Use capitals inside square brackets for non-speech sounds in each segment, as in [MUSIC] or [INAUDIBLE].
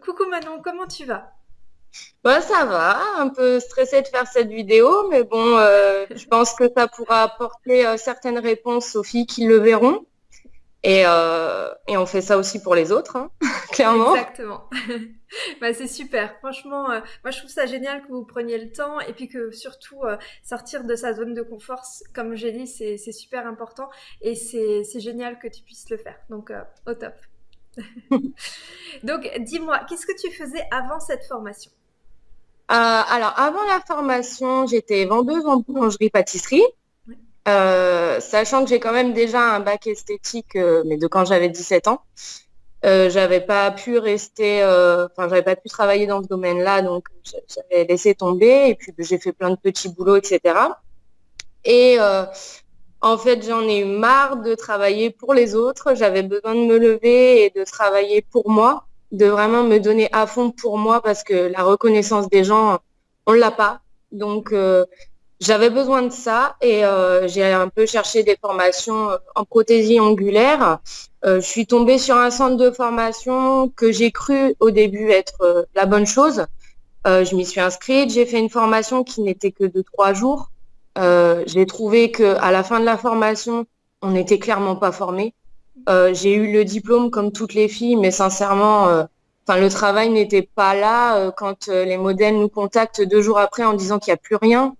coucou Manon, comment tu vas? Bah, ça va, un peu stressée de faire cette vidéo, mais bon, euh, je pense que ça pourra apporter euh, certaines réponses aux filles qui le verront. Et, euh, et on fait ça aussi pour les autres, hein, [LAUGHS] clairement. Exactement. [LAUGHS] bah, c'est super. Franchement, moi je trouve ça génial que vous preniez le temps et puis que surtout sortir de sa zone de confort, comme j'ai dit, c'est super important et c'est génial que tu puisses le faire. Donc au top. [LAUGHS] Donc dis-moi, qu'est-ce que tu faisais avant cette formation? Euh, alors, avant la formation, j'étais vendeuse en boulangerie-pâtisserie. Euh, sachant que j'ai quand même déjà un bac esthétique, euh, mais de quand j'avais 17 ans. j'avais pas pu rester, enfin j'avais pas pu travailler dans ce domaine-là, donc j'avais laissé tomber. Et puis j'ai fait plein de petits boulots, etc. Et en fait, j'en ai eu marre de travailler pour les autres. J'avais besoin de me lever et de travailler pour moi de vraiment me donner à fond pour moi parce que la reconnaissance des gens, on l'a pas. Donc euh, j'avais besoin de ça et euh, j'ai un peu cherché des formations en prothésie angulaire. Euh, je suis tombée sur un centre de formation que j'ai cru au début être la bonne chose. je m'y suis inscrite, j'ai fait une formation qui n'était que de trois jours. J'ai trouvé que à la fin de la formation, on n'était clairement pas formé. Euh, j'ai eu le diplôme comme toutes les filles, mais sincèrement, euh, le travail n'était pas là. Euh, quand les modèles nous contactent deux jours après en disant qu'il n'y a plus rien,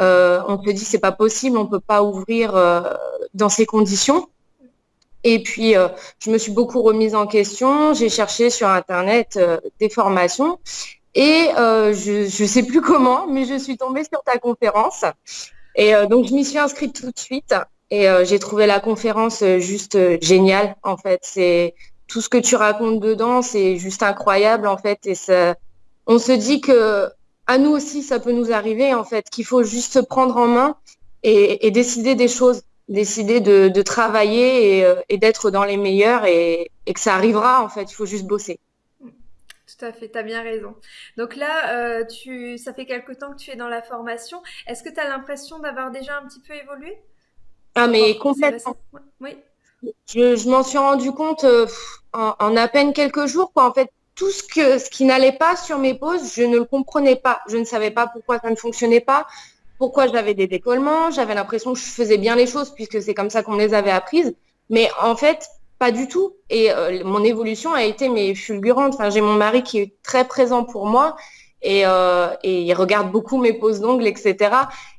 on se dit c'est pas possible, on peut pas ouvrir dans ces conditions. Et puis, je me suis beaucoup remise en question. J'ai cherché sur Internet des formations. Et je ne sais plus comment, mais je suis tombée sur ta conférence. Et donc, je m'y suis inscrite tout de suite. Et euh, j'ai trouvé la conférence euh, juste euh, géniale, en fait. C'est tout ce que tu racontes dedans, c'est juste incroyable, en fait. Et ça, on se dit que à nous aussi, ça peut nous arriver, en fait, qu'il faut juste se prendre en main et, décider des choses, décider de, travailler et, d'être dans les meilleurs et, que ça arrivera, en fait. Il faut juste bosser. Tout à fait, tu as bien raison. Donc là, euh, tu, ça fait quelque temps que tu es dans la formation. Est-ce que tu as l'impression d'avoir déjà un petit peu évolué? Ah, mais complètement. Oui. Je, m'en suis rendu compte euh, en, à peine quelques jours. Quoi. En fait, tout ce, que, ce qui n'allait pas sur mes poses, je ne le comprenais pas. Je ne savais pas pourquoi ça ne fonctionnait pas, pourquoi j'avais des décollements. J'avais l'impression que je faisais bien les choses puisque c'est comme ça qu'on les avait apprises. Mais en fait, pas du tout. Et euh, mon évolution a été mais fulgurante. Enfin, j'ai mon mari qui est très présent pour moi et, euh, il regarde beaucoup mes poses d'ongles, etc.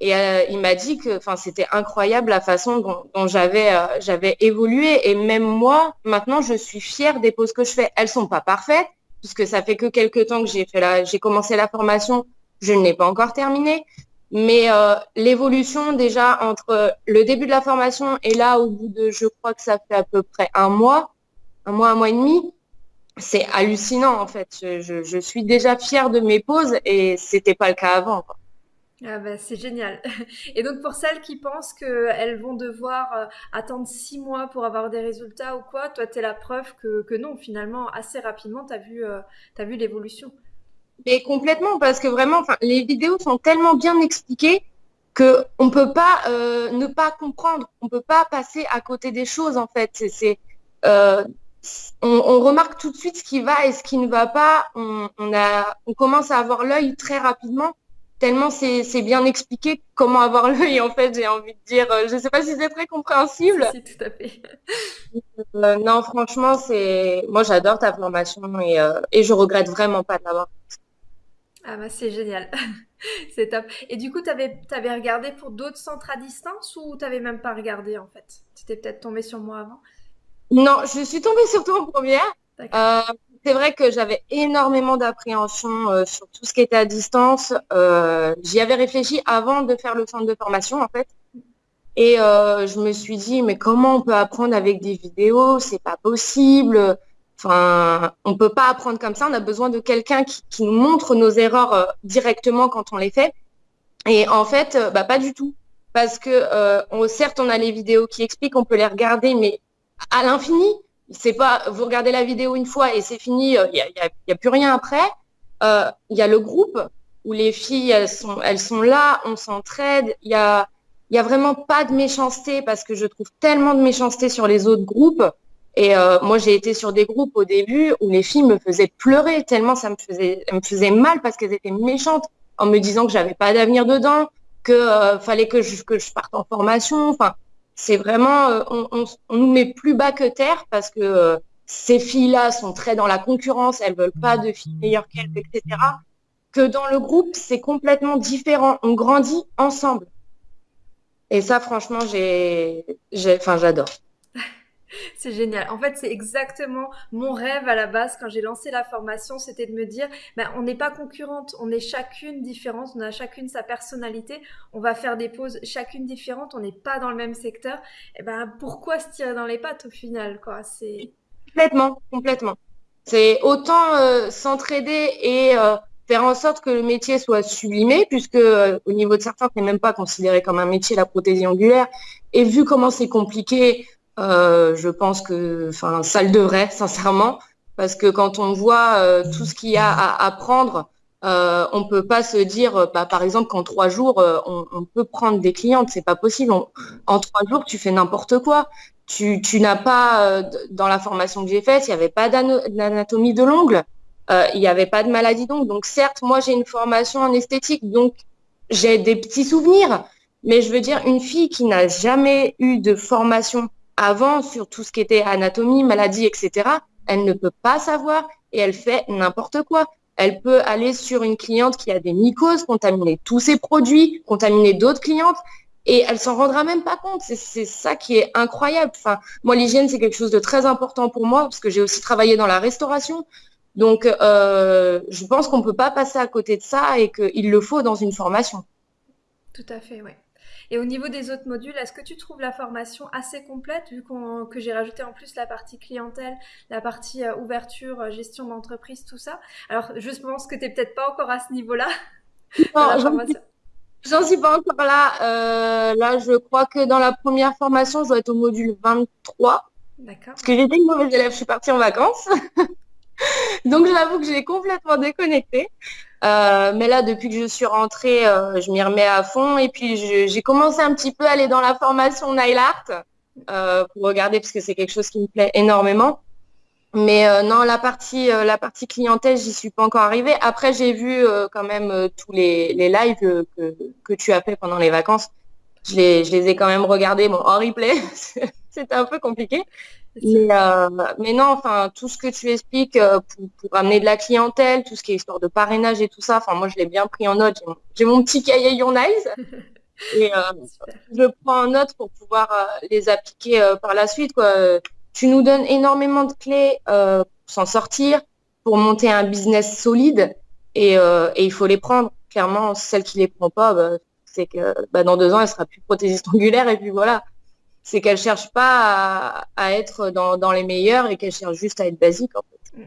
Et euh, il m'a dit que, c'était incroyable la façon dont, j'avais euh, j'avais évolué. Et même moi, maintenant, je suis fière des poses que je fais. Elles sont pas parfaites, puisque ça fait que quelques temps que j'ai j'ai commencé la formation. Je ne l'ai pas encore terminée. Mais euh, l'évolution déjà entre le début de la formation et là, au bout de, je crois que ça fait à peu près un mois, un mois, un mois et demi, c'est hallucinant en fait. Je, suis déjà fière de mes poses et c'était pas le cas avant. Ah bah, c'est génial. [LAUGHS] Et donc pour celles qui pensent qu'elles vont devoir euh, attendre six mois pour avoir des résultats ou quoi, toi tu es la preuve que, non, finalement, assez rapidement, tu as vu, euh, vu l'évolution. Mais complètement, parce que vraiment, les vidéos sont tellement bien expliquées qu'on ne peut pas euh, ne pas comprendre, on ne peut pas passer à côté des choses en fait. C'est, on, on, remarque tout de suite ce qui va et ce qui ne va pas. On, on, a, on commence à avoir l'œil très rapidement tellement c'est bien expliqué comment avoir [LAUGHS] l'œil en fait j'ai envie de dire. Euh, je sais pas si c'est très compréhensible. Si, tout à fait. Euh, non franchement c'est moi j'adore ta formation et, euh, et je regrette vraiment pas de l'avoir ah bah c'est génial. [LAUGHS] C'est top. Et du coup tu avais, avais, regardé pour d'autres centres à distance ou tu n'avais même pas regardé en fait? Tu étais peut-être tombé sur moi avant? Non je suis tombée sur toi en première. C'est vrai que j'avais énormément d'appréhension euh, sur tout ce qui était à distance. Euh, J'y avais réfléchi avant de faire le centre de formation, en fait. Et euh, je me suis dit, mais comment on peut apprendre avec des vidéos? C'est pas possible. Enfin, on peut pas apprendre comme ça. On a besoin de quelqu'un qui, nous montre nos erreurs euh, directement quand on les fait. Et en fait, euh, bah, pas du tout. Parce que on, certes, on a les vidéos qui expliquent, on peut les regarder, mais à l'infini c'est pas vous regardez la vidéo une fois et c'est fini, il euh, n'y a, plus rien après. Il euh, y a le groupe où les filles elles sont, elles sont là, on s'entraide. Il y a, y a vraiment pas de méchanceté parce que je trouve tellement de méchanceté sur les autres groupes Et moi, j'ai été sur des groupes au début où les filles me faisaient pleurer tellement ça me faisait, me mal parce qu'elles étaient méchantes en me disant que j'avais pas d'avenir dedans, que fallait que je, que je parte en formation. Enfin, c'est vraiment, on, on, nous met plus bas que terre parce que ces filles-là sont très dans la concurrence, elles veulent pas de filles meilleures qu'elles, etc. Que dans le groupe, c'est complètement différent. On grandit ensemble. Et ça, franchement, j'ai, enfin, j'adore. [LAUGHS] C'est génial. En fait, c'est exactement mon rêve à la base quand j'ai lancé la formation, c'était de me dire, ben, on n'est pas concurrente, on est chacune différente, on a chacune sa personnalité, on va faire des pauses chacune différente, on n'est pas dans le même secteur. Et ben, pourquoi se tirer dans les pattes au final, quoi? C'est Complètement, complètement. C'est autant euh, s'entraider et euh, faire en sorte que le métier soit sublimé, puisque euh, au niveau de certains, ce n'est même pas considéré comme un métier la prothésie angulaire. Et vu comment c'est compliqué, je pense que, enfin, ça le devrait, [LAUGHS] sincèrement, parce que quand on voit tout ce qu'il y a à apprendre, on peut pas se dire, bah, par exemple, qu'en trois jours, on, peut prendre des clientes, c'est pas possible. en trois jours, tu fais n'importe quoi tu, n'as pas, euh, dans la formation que j'ai faite, il n'y avait pas d'anatomie de l'ongle, euh, il n'y avait pas de maladie d'ongle. Donc certes, moi j'ai une formation en esthétique, donc j'ai des petits souvenirs, mais je veux dire, une fille qui n'a jamais eu de formation avant sur tout ce qui était anatomie, maladie, etc., elle ne peut pas savoir et elle fait n'importe quoi. Elle peut aller sur une cliente qui a des mycoses, contaminer tous ses produits, contaminer d'autres clientes et elle s'en rendra même pas compte. C'est ça qui est incroyable. Enfin, moi, l'hygiène, c'est quelque chose de très important pour moi parce que j'ai aussi travaillé dans la restauration. Donc, euh, je pense qu'on ne peut pas passer à côté de ça et qu'il le faut dans une formation. Tout à fait, oui. Et au niveau des autres modules, est-ce que tu trouves la formation assez complète, vu que j'ai rajouté en plus la partie clientèle, la partie euh, ouverture, euh, gestion d'entreprise, tout ça? Alors, je pense que tu n'es peut-être pas encore à ce niveau-là. J'en suis pas encore là. Euh, là, je crois que dans la première formation, je dois être au module 23. D'accord. Parce que j'étais une mauvaise élève, je suis partie en vacances. [LAUGHS] Donc, j'avoue que j'ai complètement déconnecté. Euh, mais là, depuis que je suis rentrée, euh, je m'y remets à fond. Et puis, j'ai commencé un petit peu à aller dans la formation Nail Art pour regarder, parce que c'est quelque chose qui me plaît énormément. Mais euh, non, la partie, euh, la partie clientèle, j'y suis pas encore arrivée. Après, j'ai vu euh, quand même tous les, les lives que, que, tu as fait pendant les vacances. Je les, je les ai quand même regardés bon, en replay. [LAUGHS] C'était un peu compliqué. Mais, mais, non, enfin, tout ce que tu expliques pour, pour, amener de la clientèle, tout ce qui est histoire de parrainage et tout ça, enfin, moi, je l'ai bien pris en note. J'ai mon petit cahier Your [LAUGHS] et je prends en note pour pouvoir les appliquer par la suite. Quoi tu nous donnes énormément de clés euh, pour s'en sortir, pour monter un business solide euh, et, il faut les prendre. Clairement, celle qui les prend pas, bah, c'est que bah, dans deux ans, elle sera plus prothésiste [LAUGHS] angulaire et puis voilà. C'est qu'elle cherche pas à, être dans, les meilleurs et qu'elle cherche juste à être basique en fait.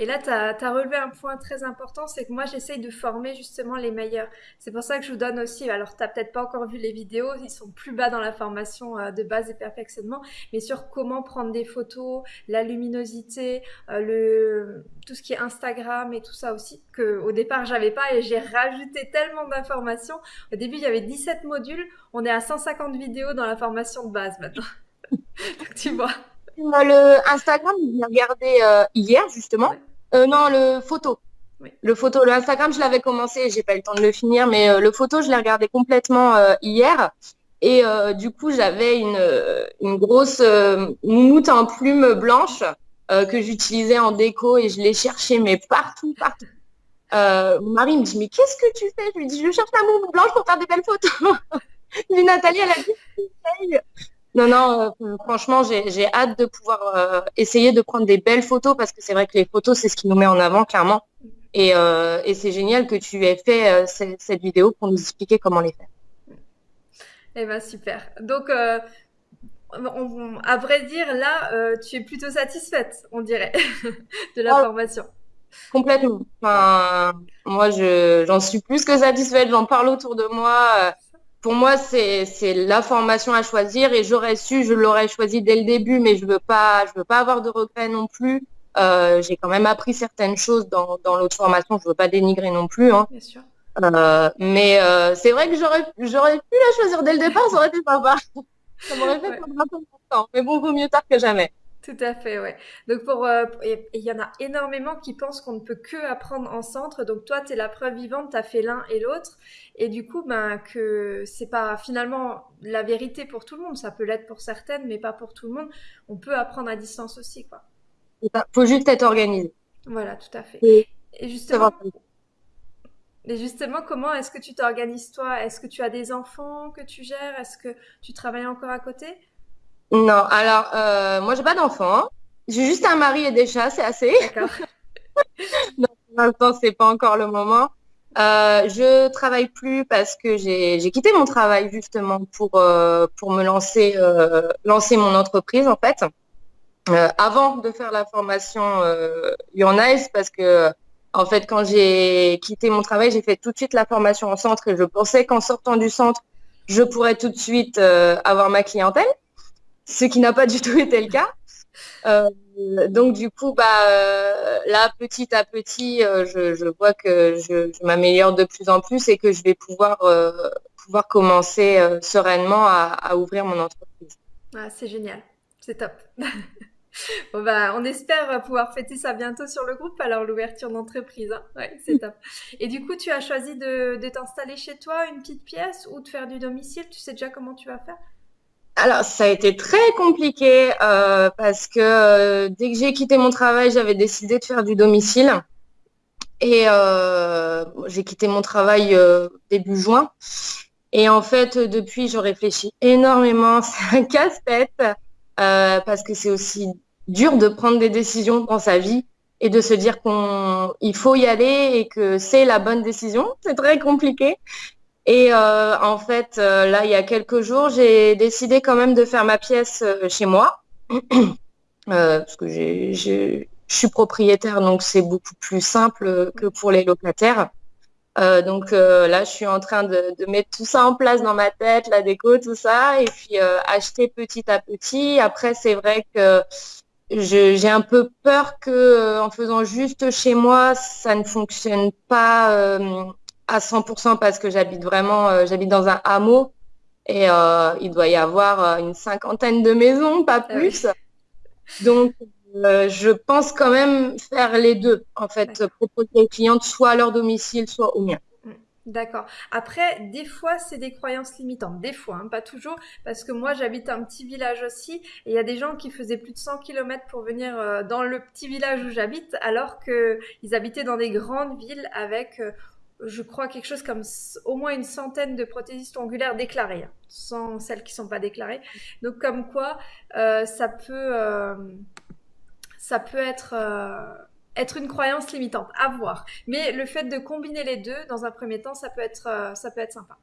Et là, tu as, relevé un point très important, c'est que moi, j'essaye de former justement les meilleurs. C'est pour ça que je vous donne aussi, alors tu n'as peut-être pas encore vu les vidéos, ils sont plus bas dans la formation euh, de base et perfectionnement, mais sur comment prendre des photos, la luminosité, euh, le, tout ce qui est Instagram et tout ça aussi, que au départ, j'avais pas et j'ai rajouté tellement d'informations. Au début, il y avait 17 modules, on est à 150 vidéos dans la formation de base maintenant. [LAUGHS] Donc tu vois. Le Instagram, j'ai regardé euh, hier justement. Euh, non, le photo. Le photo, le Instagram, je l'avais commencé, j'ai pas eu le temps de le finir, mais euh, le photo, je l'ai regardé complètement euh, hier. Et du coup, j'avais une, une grosse moumoute en plume blanche que j'utilisais en déco et je l'ai cherché, mais partout, partout. mon mari me dit, mais qu'est-ce que tu fais? Je lui dis, je cherche la moumoute blanche pour faire des belles photos. [LAUGHS] Mais Nathalie, elle a dit, non, non, euh, franchement, j'ai hâte de pouvoir euh, essayer de prendre des belles photos parce que c'est vrai que les photos, c'est ce qui nous met en avant, clairement. Et, euh, c'est génial que tu aies fait cette, vidéo pour nous expliquer comment les faire. Eh bien, super. Donc, à vrai dire, là, tu es plutôt satisfaite, on dirait, [LAUGHS] de la ah. formation. Complètement. Enfin, moi, j'en suis plus que satisfaite. J'en parle autour de moi pour moi, c'est la formation à choisir et j'aurais su, je l'aurais choisi dès le début, mais je veux pas, je veux pas avoir de regrets non plus. Euh, j'ai quand même appris certaines choses dans, dans l'autre formation, je veux pas dénigrer non plus. Hein. Bien sûr. Euh, mais euh, c'est vrai que j'aurais pu la choisir dès le départ, ça aurait été sympa. [LAUGHS] Ça m'aurait fait prendre un peu de temps. Mais bon, vaut mieux tard que jamais. Tout à fait, ouais. Donc pour euh, il y en a énormément qui pensent qu'on ne peut que apprendre en centre. Donc toi, tu es la preuve vivante, tu as fait l'un et l'autre et du coup ben que c'est pas finalement la vérité pour tout le monde, ça peut l'être pour certaines mais pas pour tout le monde. On peut apprendre à distance aussi quoi. Il faut juste être organisé. Voilà, tout à fait. Et, justement et justement, comment est-ce que tu t'organises toi? Est-ce que tu as des enfants que tu gères? Est-ce que tu travailles encore à côté? Non, alors euh, moi j'ai pas d'enfant. J'ai juste un mari et des chats, c'est assez. D'accord. [LAUGHS] pour l'instant c'est pas encore le moment. Euh, je travaille plus parce que j'ai quitté mon travail justement pour euh, pour me lancer euh, lancer mon entreprise en fait. Euh, avant de faire la formation euh, Nice parce que en fait quand j'ai quitté mon travail j'ai fait tout de suite la formation en centre et je pensais qu'en sortant du centre je pourrais tout de suite avoir ma clientèle ce qui n'a pas du tout été le cas. Euh, donc du coup, bah euh, là, petit à petit, euh, je, vois que je, m'améliore de plus en plus et que je vais pouvoir commencer sereinement à, ouvrir mon entreprise. Ah, c'est génial, c'est top. [LAUGHS] bah, on espère pouvoir fêter ça bientôt sur le groupe. Alors l'ouverture d'entreprise, hein. c'est top. Et du coup, tu as choisi de t'installer chez toi, une petite pièce, ou de faire du domicile? Tu sais déjà comment tu vas faire? Alors, ça a été très compliqué euh, parce que euh, dès que j'ai quitté mon travail, j'avais décidé de faire du domicile. Et euh, j'ai quitté mon travail début juin. Et en fait, depuis, je réfléchis énormément. [LAUGHS] C'est un casse-tête parce que c'est aussi dur de prendre des décisions dans sa vie et de se dire qu'il faut y aller et que c'est la bonne décision. C'est très compliqué. Et euh, en fait, euh, là, il y a quelques jours, j'ai décidé quand même de faire ma pièce euh, chez moi. [CLEARS THROAT] parce que je suis propriétaire, donc c'est beaucoup plus simple que pour les locataires. donc là, je suis en train de, mettre tout ça en place dans ma tête, la déco, tout ça, et puis acheter petit à petit. Après, c'est vrai que j'ai un peu peur que en faisant juste chez moi, ça ne fonctionne pas à 100% parce que j'habite vraiment, euh, j'habite dans un hameau et euh, il doit y avoir euh, une cinquantaine de maisons, pas ah plus. Donc, je pense quand même faire les deux, en fait, proposer aux clientes soit à leur domicile, soit au mien. Mm. D'accord. Après, des fois, c'est des croyances limitantes. Des fois, hein, pas toujours, parce que moi, j'habite un petit village aussi, et il y a des gens qui faisaient plus de 100 km pour venir dans le petit village où j'habite, alors qu'ils habitaient dans des grandes villes avec je crois, quelque chose comme au moins une centaine de prothésistes ongulaires déclarés, hein, sans celles qui ne sont pas déclarées. Donc, comme quoi, euh, ça peut, euh, ça peut être, euh, être une croyance limitante, à voir. Mais le fait de combiner les deux, dans un premier temps, ça peut être, ça peut être sympa.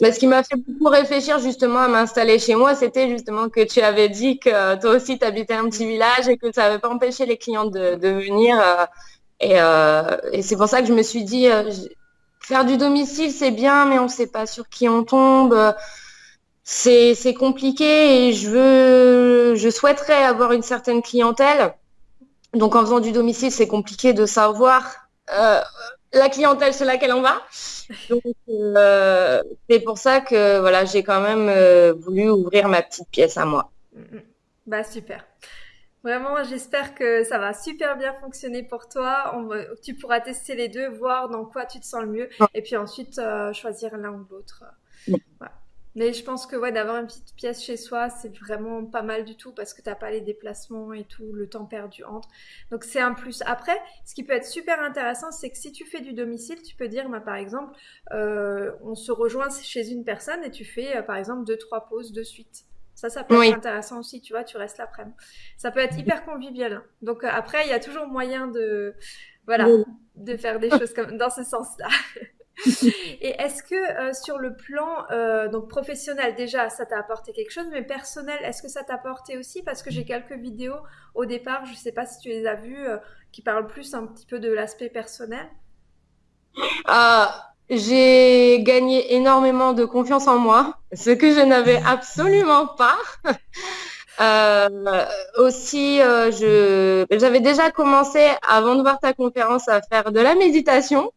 Mais ce qui m'a fait beaucoup réfléchir justement à m'installer chez moi, c'était justement que tu avais dit que toi aussi tu habitais un petit village et que ça n'avait pas empêché les clients de, venir. et c'est pour ça que je me suis dit, Faire du domicile, c'est bien, mais on ne sait pas sur qui on tombe. C'est compliqué et je veux, je souhaiterais avoir une certaine clientèle. Donc en faisant du domicile, c'est compliqué de savoir euh, la clientèle sur laquelle on va. Euh, c'est pour ça que voilà, j'ai quand même euh, voulu ouvrir ma petite pièce à moi. Bah super. Vraiment, j'espère que ça va super bien fonctionner pour toi. tu pourras tester les deux, voir dans quoi tu te sens le mieux, et puis ensuite euh, choisir l'un ou l'autre. Mais je pense que ouais, d'avoir une petite pièce chez soi, c'est vraiment pas mal du tout parce que tu n'as pas les déplacements et tout, le temps perdu entre. Donc c'est un plus. Après, ce qui peut être super intéressant, c'est que si tu fais du domicile, tu peux dire, bah, par exemple, euh, on se rejoint chez une personne et tu fais, euh, par exemple, deux, trois pauses de suite. Ça, ça peut être intéressant aussi, tu vois, tu restes l'après-midi. Ça peut être hyper convivial. Donc euh, après, il y a toujours moyen de, voilà, de faire des choses comme dans ce sens-là. [LAUGHS] Et est-ce que euh, sur le plan euh, donc professionnel déjà ça t'a apporté quelque chose, mais personnel est-ce que ça t'a apporté aussi? Parce que j'ai quelques vidéos au départ, je ne sais pas si tu les as vues, qui parlent plus un petit peu de l'aspect personnel. Ah, j'ai gagné énormément de confiance en moi, ce que je n'avais absolument pas. [LAUGHS] Euh, aussi, euh, je, j'avais déjà commencé, avant de voir ta conférence, à faire de la méditation.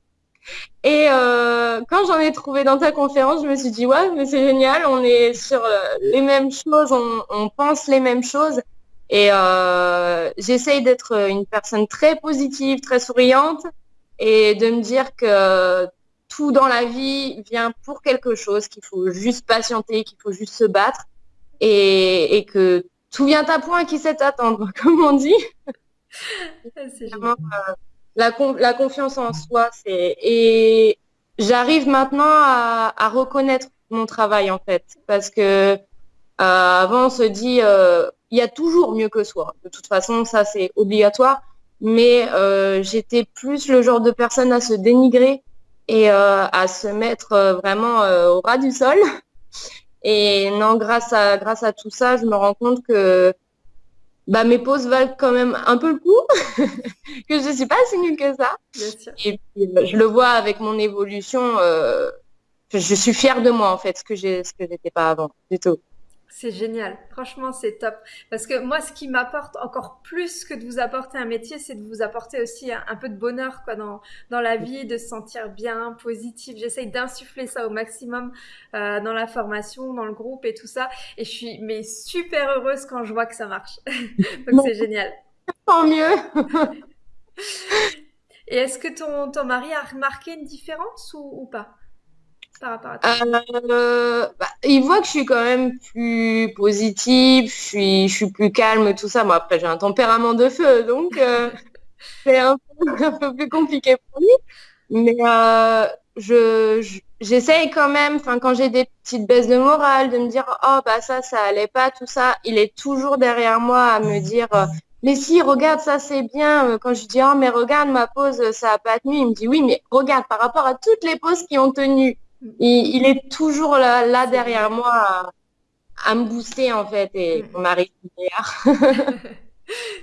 Et euh, quand j'en ai trouvé dans ta conférence, je me suis dit, ouais, mais c'est génial, on est sur euh, les mêmes choses, on, pense les mêmes choses. Et euh, j'essaye d'être une personne très positive, très souriante et de me dire que tout dans la vie vient pour quelque chose, qu'il faut juste patienter, qu'il faut juste se battre et, que tout vient à point qui sait attendre, [LAUGHS] comme on dit. c'est la, la, confiance en soi, c'est et j'arrive maintenant à, reconnaître mon travail en fait, parce que euh, avant on se dit euh, il y a toujours mieux que soi. De toute façon, ça c'est obligatoire, mais euh, j'étais plus le genre de personne à se dénigrer et à se mettre vraiment au ras du sol. Et non, grâce à grâce à tout ça, je me rends compte que bah, mes pauses valent quand même un peu le coup, [LAUGHS] que je ne suis pas si nulle que ça. Et puis, euh, je le vois avec mon évolution. Euh, je suis fière de moi, en fait, ce que j'ai, ce que j'étais pas avant, du tout. C'est génial. Franchement, c'est top. Parce que moi, ce qui m'apporte encore plus que de vous apporter un métier, c'est de vous apporter aussi un, peu de bonheur quoi, dans, dans la vie, de se sentir bien, positif. J'essaye d'insuffler ça au maximum euh, dans la formation, dans le groupe et tout ça. Et je suis mais super heureuse quand je vois que ça marche. [LAUGHS] Donc, c'est génial. Tant mieux. et est-ce que ton, ton mari a remarqué une différence ou, ou pas? Euh, bah, il voit que je suis quand même plus positive, je suis, je suis plus calme, tout ça. Moi, après, j'ai un tempérament de feu, donc euh, [LAUGHS] c'est [LAUGHS] un peu, plus compliqué pour lui. Mais euh, je, j'essaye quand même, enfin, quand j'ai des petites baisses de morale, de me dire, oh, bah ça, ça allait pas, tout ça. Il est toujours derrière moi à me dire, mais si, regarde, ça c'est bien. Quand je dis, oh, mais regarde, ma pause, ça a pas tenu, il me dit, oui, mais regarde, par rapport à toutes les pauses qui ont tenu, il, est toujours là, là derrière moi à, me booster en fait et on m'arrive [LAUGHS]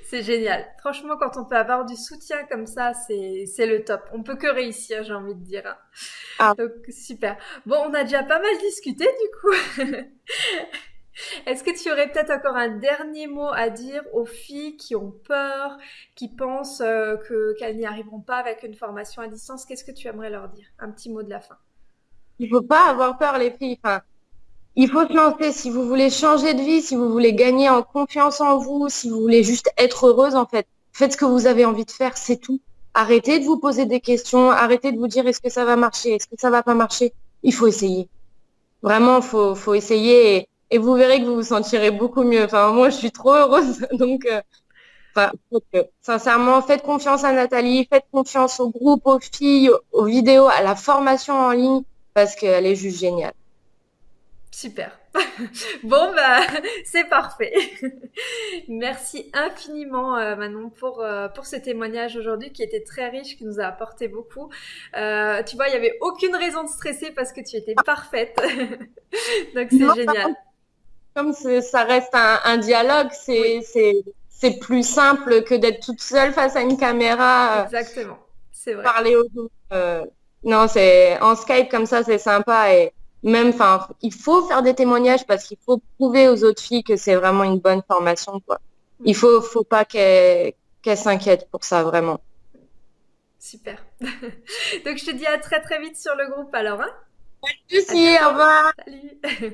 C'est génial. Franchement, quand on peut avoir du soutien comme ça, c'est le top. On peut que réussir, j'ai envie de dire. Hein. Ah. Donc, super. Bon, on a déjà pas mal discuté du coup. [LAUGHS] Est-ce que tu aurais peut-être encore un dernier mot à dire aux filles qui ont peur, qui pensent euh, qu'elles n'y arriveront pas avec une formation à distance? Qu'est-ce que tu aimerais leur dire? Un petit mot de la fin. Il faut pas avoir peur, les filles. Enfin, il faut se lancer. Si vous voulez changer de vie, si vous voulez gagner en confiance en vous, si vous voulez juste être heureuse, en fait, faites ce que vous avez envie de faire, c'est tout. Arrêtez de vous poser des questions, arrêtez de vous dire est-ce que ça va marcher, est-ce que ça va pas marcher? Il faut essayer. Vraiment, faut, faut essayer et, vous verrez que vous vous sentirez beaucoup mieux. Enfin, moi, je suis trop heureuse. [LAUGHS] Donc, euh, enfin, sincèrement, faites confiance à Nathalie, faites confiance au groupe, aux filles, aux vidéos, à la formation en ligne parce qu'elle est juste géniale. Super. [LAUGHS] bon, bah, [LAUGHS] c'est parfait. [LAUGHS] Merci infiniment, euh, Manon, pour, euh, pour ce témoignage aujourd'hui qui était très riche, qui nous a apporté beaucoup. Euh, tu vois, il n'y avait aucune raison de stresser parce que tu étais parfaite. Donc, c'est génial. Comme ça reste un, dialogue, c'est plus simple que d'être toute seule face à une caméra. Exactement, c'est vrai. Parler aux autres non, c'est en Skype comme ça, c'est sympa et même, enfin, il faut faire des témoignages parce qu'il faut prouver aux autres filles que c'est vraiment une bonne formation, quoi. Il faut, faut pas qu'elles s'inquiètent pour ça, vraiment. Super. [LAUGHS] Donc, je te dis à très très vite sur le groupe alors, hein Merci, au revoir. Salut. [LAUGHS]